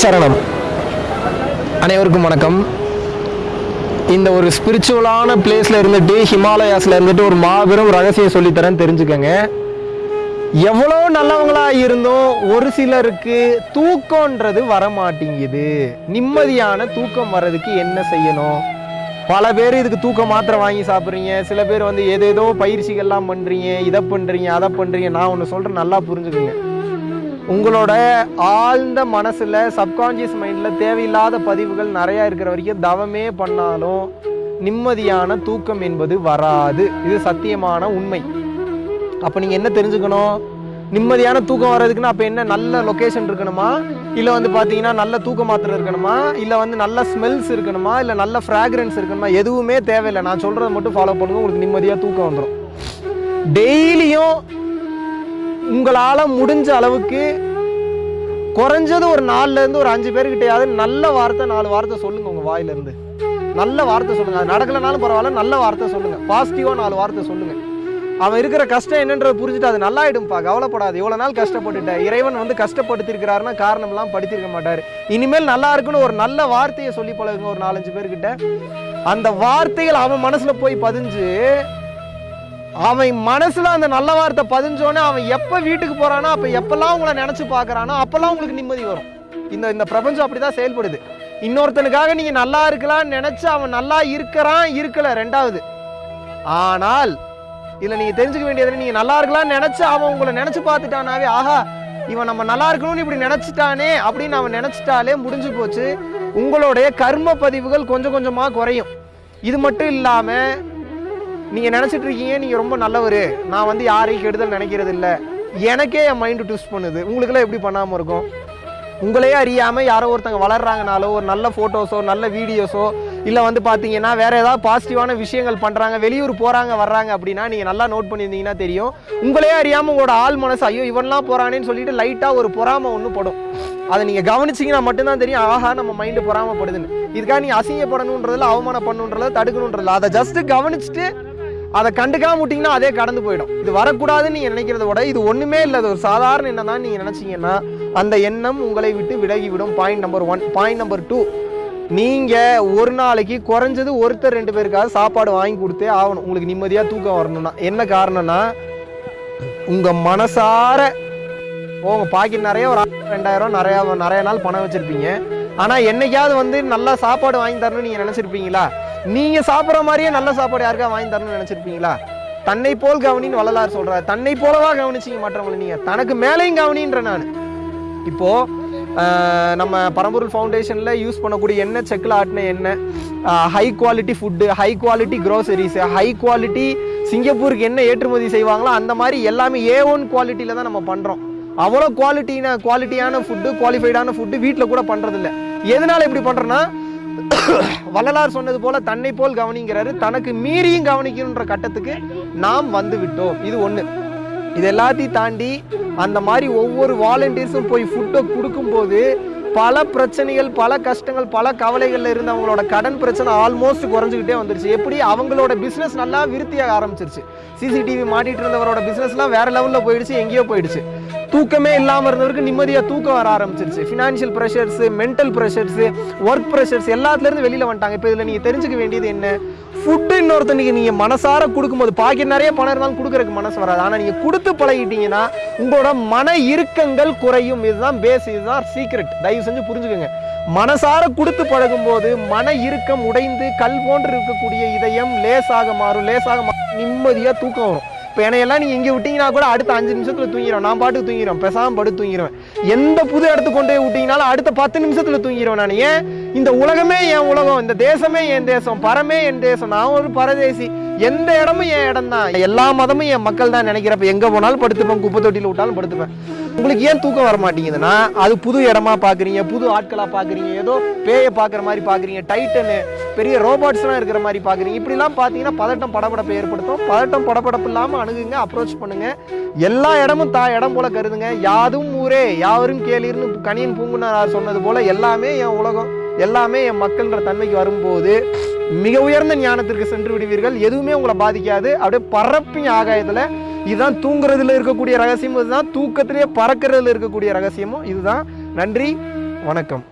சரணம். அனைவருக்கும் வணக்கம். இந்த ஒரு ஸ்பிரிச்சுவலான பிளேஸில் இருந்துட்டு ஹிமாலயாஸில் இருந்துட்டு ஒரு மாபெரும் ரகசியம் சொல்லித்தரேன் தெரிஞ்சுக்கங்க. எவ்வளோ நல்லவங்களா இருந்தும் ஒரு சிலருக்கு தூக்கம்ன்றது வர மாட்டேங்குது நிம்மதியான தூக்கம் வர்றதுக்கு என்ன செய்யணும்? பல பேர் இதுக்கு தூக்க மாத்திரை வாங்கி சாப்பிட்றீங்க. சில பேர் வந்து ஏதேதோ பயிற்சிகள்லாம் பண்ணுறீங்க இதை பண்ணுறீங்க அதை பண்ணுறீங்க நான் ஒன்று சொல்கிறேன் நல்லா புரிஞ்சுக்குங்க. உங்களோட ஆழ்ந்த மனசில் சப்கான்ஷியஸ் மைண்டில் தேவையில்லாத பதிவுகள் நிறையா இருக்கிற வரைக்கும் தவமே பண்ணாலும் நிம்மதியான தூக்கம் என்பது வராது. இது சத்தியமான உண்மை. அப்போ நீங்கள் என்ன தெரிஞ்சுக்கணும்? நிம்மதியான தூக்கம் வர்றதுக்குன்னா அப்போ என்ன? நல்ல லொக்கேஷன் இருக்கணுமா? இல்லை வந்து பார்த்தீங்கன்னா நல்ல தூக்க மாத்திரை இருக்கணுமா? இல்லை வந்து நல்ல ஸ்மெல்ஸ் இருக்கணுமா? இல்லை நல்ல ஃப்ராக்ரன்ஸ் இருக்கணுமா? எதுவுமே தேவையில்லை. நான் சொல்கிறத மட்டும் ஃபாலோ பண்ணுங்க உங்களுக்கு நிம்மதியாக தூக்கம் வந்துடும் டெய்லியும் உங்களால் முடிஞ்ச அளவுக்கு குறைஞ்சது ஒரு நாலுலேருந்து ஒரு அஞ்சு பேர்கிட்டயாவது நல்ல வார்த்தை நாலு வார்த்தை சொல்லுங்கள் உங்கள் வாயிலேருந்து நல்ல வார்த்தை சொல்லுங்கள் அது நடக்கலைனாலும் பரவாயில்ல நல்ல வார்த்தை சொல்லுங்கள் பாசிட்டிவாக நாலு வார்த்தை சொல்லுங்கள் அவன் இருக்கிற கஷ்டம் என்னன்றது புரிஞ்சுட்டு அது நல்லா ஆயிடும்பா கவலைப்படாது. இவ்வளோ நாள் கஷ்டப்பட்டுட்டேன் இறைவன் வந்து கஷ்டப்படுத்திருக்கிறாருன்னா காரணம்லாம் படித்திருக்க மாட்டார். இனிமேல் நல்லா இருக்குன்னு ஒரு நல்ல வார்த்தையை சொல்லி பழகுங்க ஒரு நாலஞ்சு பேர்கிட்ட அந்த வார்த்தைகள் அவன் மனசில் போய் பதிஞ்சு அவன் மனசுல அந்த நல்ல வார்த்தை பதிஞ்சோன்னே அவன் எப்ப வீட்டுக்கு போறானோ அப்ப எப்பெல்லாம் உங்களை நினைச்சு பார்க்குறானோ அப்பெல்லாம் உங்களுக்கு நிம்மதி வரும். இந்த இந்த பிரபஞ்சம் அப்படிதான் செயல்படுது. இன்னொருத்தனுக்காக நீங்க நல்லா இருக்கலாம்னு நினைச்சு அவன் நல்லா இருக்கிறான் இருக்கல ரெண்டாவது. ஆனால் இதுல நீங்க தெரிஞ்சுக்க வேண்டியது நீங்க நல்லா இருக்கலாம்னு நினைச்சு அவன் உங்களை நினைச்சு பார்த்துட்டானாவே ஆஹா இவன் நம்ம நல்லா இருக்கணும்னு இப்படி நினைச்சிட்டானே அப்படின்னு அவன் நினைச்சிட்டாலே முடிஞ்சு போச்சு. உங்களுடைய கர்ம பதிவுகள் கொஞ்சம் கொஞ்சமா குறையும். இது மட்டும் இல்லாம நீங்கள் நினச்சிட்டு இருக்கீங்க நீங்கள் ரொம்ப நல்லவர். நான் வந்து யாரையும் கெடுதல் நினைக்கிறது இல்லை எனக்கே என் மைண்டு ட்விஸ்ட் பண்ணுது. உங்களுக்குலாம் எப்படி பண்ணாமல் இருக்கும்? உங்களையே அறியாமல் யாரோ ஒருத்தங்க வளர்றாங்கனாலோ ஒரு நல்ல ஃபோட்டோஸோ நல்ல வீடியோஸோ இல்லை வந்து பார்த்தீங்கன்னா வேறு ஏதாவது பாசிட்டிவான விஷயங்கள் பண்ணுறாங்க வெளியூர் போகிறாங்க வர்றாங்க அப்படின்னா நீங்கள் நல்லா நோட் பண்ணியிருந்தீங்கன்னா தெரியும். உங்களையே அறியாமல் உங்களோட ஆள் மனசு ஐயோ இவன்லாம் போகிறானேன்னு சொல்லிட்டு லைட்டாக ஒரு பொறாமல் ஒன்று படும். அதை நீங்கள் கவனிச்சிங்கன்னா மட்டும்தான் தெரியும் ஆஹா நம்ம மைண்டு பொறாமப்படுதுன்னு. இதுக்காக நீ அசிங்கப்படணுன்றதில் அவமானப்படணுன்றதில் தடுக்கணுன்றதில்ல. அதை ஜஸ்ட்டு கவனிச்சுட்டு அதை கண்டுக்காம விட்டீங்கன்னா அதே கடந்து போயிடும். இது வரக்கூடாதுன்னு நீங்க நினைக்கிறத விட இது ஒண்ணுமே இல்லை. அது ஒரு சாதாரண எண்ணம் தான் நீங்க நினைச்சீங்கன்னா அந்த எண்ணம் உங்களை விட்டு விலகி விடும் point number one point number two நீங்க ஒரு நாளைக்கு குறைஞ்சது ஒருத்தர் ரெண்டு பேருக்காவது சாப்பாடு வாங்கி கொடுத்தே ஆகணும். உங்களுக்கு நிம்மதியா தூக்கம் வரணும்னா. என்ன காரணம்னா உங்க மனசார உங்க பாக்கெட் நிறைய ஒரு ரெண்டாயிரம் நிறைய நிறைய நாள் பணம் வச்சிருப்பீங்க. ஆனா என்னைக்காவது வந்து நல்லா சாப்பாடு வாங்கி தரணும்னு நீங்க நினைச்சிருப்பீங்களா? நீங்கள் சாப்பிட்ற மாதிரியே நல்ல சாப்பாடு யாருக்கா வாங்கி தரணும்னு நினைச்சிருப்பீங்களா? தன்னை போல் கவனின்னு வள்ளலார் சொல்கிறார் தன்னை போலவா கவனிச்சீங்க மற்றவங்களை நீங்கள் தனக்கு மேலேயும் கவனின்ற நான். இப்போது நம்ம பரம்பொருள் ஃபவுண்டேஷனில் யூஸ் பண்ணக்கூடிய எண்ணெய் செக்கில் ஆட்டின எண்ணெய் high quality food high quality groceries high quality சிங்கப்பூருக்கு என்ன ஏற்றுமதி செய்வாங்களோ அந்த மாதிரி எல்லாமே ஏ ஒன் குவாலிட்டியில் தான் நம்ம பண்ணுறோம் அவ்வளோ குவாலிட்டின குவாலிட்டியான ஃபுட்டு குவாலிஃபைடான ஃபுட்டு வீட்டில் கூட பண்ணுறதில்ல எதனால் இப்படி பண்ணுறோன்னா வள்ளலார் சொன்னது போல தன்னை போல் கவனிங்கிறாரு. தனக்கு மீறியும் கவனிக்கணுன்ற கட்டத்துக்கு நாம் வந்து விட்டோம் இது ஒன்று இது எல்லாத்தையும் தாண்டி அந்த மாதிரி ஒவ்வொரு வாலண்டியர்ஸும் போய் ஃபுட்டை கொடுக்கும்போது பல பிரச்சனைகள் பல கஷ்டங்கள் பல கவலைகளில் இருந்து அவங்களோட கடன் பிரச்சனை ஆல்மோஸ்ட் குறைஞ்சிக்கிட்டே வந்துருச்சு எப்படி? அவங்களோட பிஸ்னஸ் நல்லா விருத்தியாக ஆரம்பிச்சிருச்சு. சிசிடிவி மாட்டிகிட்டு இருந்தவரோட பிசினஸ்லாம் வேற லெவலில் போயிடுச்சு எங்கேயோ போயிடுச்சு. தூக்கமே இல்லாமல் இருந்தவருக்கு நிம்மதியாக தூக்கம் வர ஆரம்பிச்சிருச்சு. Financial pressures mental pressures work pressures எல்லாத்துலேருந்து வெளியில் வந்துட்டாங்க. இப்போ இதில் நீங்கள் தெரிஞ்சுக்க வேண்டியது என்ன? ஃபுட்டு இன்னொருத்தனுக்கு நீங்கள் மனசார கொடுக்கும்போது பாக்கெட் நிறைய பணம் இருந்தாலும் கொடுக்குறதுக்கு மனசு வராது. ஆனால் நீங்கள் கொடுத்து பழகிட்டீங்கன்னா உங்களோட மன இறுக்கங்கள் குறையும். இதுதான் பேஸ் இதுதான் சீக்ரெட் தயவு செஞ்சு புரிஞ்சுக்கோங்க. மனசார கொடுத்து பழகும்போது மன இறுக்கம் உடைந்து கல் போன்று இருக்கக்கூடிய இதயம் லேசாக மாறும். லேசாக மாறும் நிம்மதியாக தூக்கம் வரும். இப்போ என்னையெல்லாம் நீங்கள் இங்கே விட்டீங்கன்னா கூட அடுத்த அஞ்சு நிமிஷத்துல தூங்கிடும் நான் பாட்டுக்கு தூங்கிடும் பேசாம படுத்து தூங்கிடுவேன் எந்த புது இடத்துக்கு கொண்டு போய் விட்டீங்கனாலும் அடுத்த பத்து நிமிஷத்துல தூங்கிடுவேன் நான். ஏன்? இந்த உலகமே என் உலகம். இந்த தேசமே என் தேசம். பரமே என் தேசம். நான் ஒரு பரதேசி. எந்த இடமும் என் இடம் தான். எல்லா மதமும் என் மக்கள் தான் நினைக்கிறப்ப எங்க போனாலும் படுத்துப்பேன். குப்பை தொட்டியில் விட்டாலும் படுத்துப்பேன். உங்களுக்கு ஏன் தூக்கம் வர மாட்டேங்குதுன்னா அது புது இடமா பாக்குறீங்க புது ஆட்களா பாக்குறீங்க ஏதோ பேயை பாக்குற மாதிரி பாக்குறீங்க. டைட்டனு. பெரிய ரோபோட்ஸ்லாம் இருக்கிற மாதிரி பார்க்குறீங்க இப்படிலாம் பார்த்தீங்கன்னா பதட்டம் படபடப்பை ஏற்படுத்தும். பதட்டம் படபடப்பு இல்லாமல் அணுகுங்க அப்ரோச் பண்ணுங்க. எல்லா இடமும் தா இடம் போல கருதுங்க. யாதும் ஊரே யாவரும் கேளீர்னு கனியன் பூங்குனார் சொன்னது போல எல்லாமே என் உலகம் எல்லாமே என் மக்கள்ன்ற தன்மைக்கு வரும்போது மிக உயர்ந்த ஞானத்திற்கு சென்று விடுவீர்கள். எதுவுமே உங்களை பாதிக்காது. அப்படியே பறப்பிங்க ஆகாயத்தில் இதுதான் தூங்குறதுல இருக்கக்கூடிய ரகசியம் இதுதான் தூக்கத்திலேயே பறக்கிறதுல இருக்கக்கூடிய ரகசியமும் இதுதான். நன்றி வணக்கம்.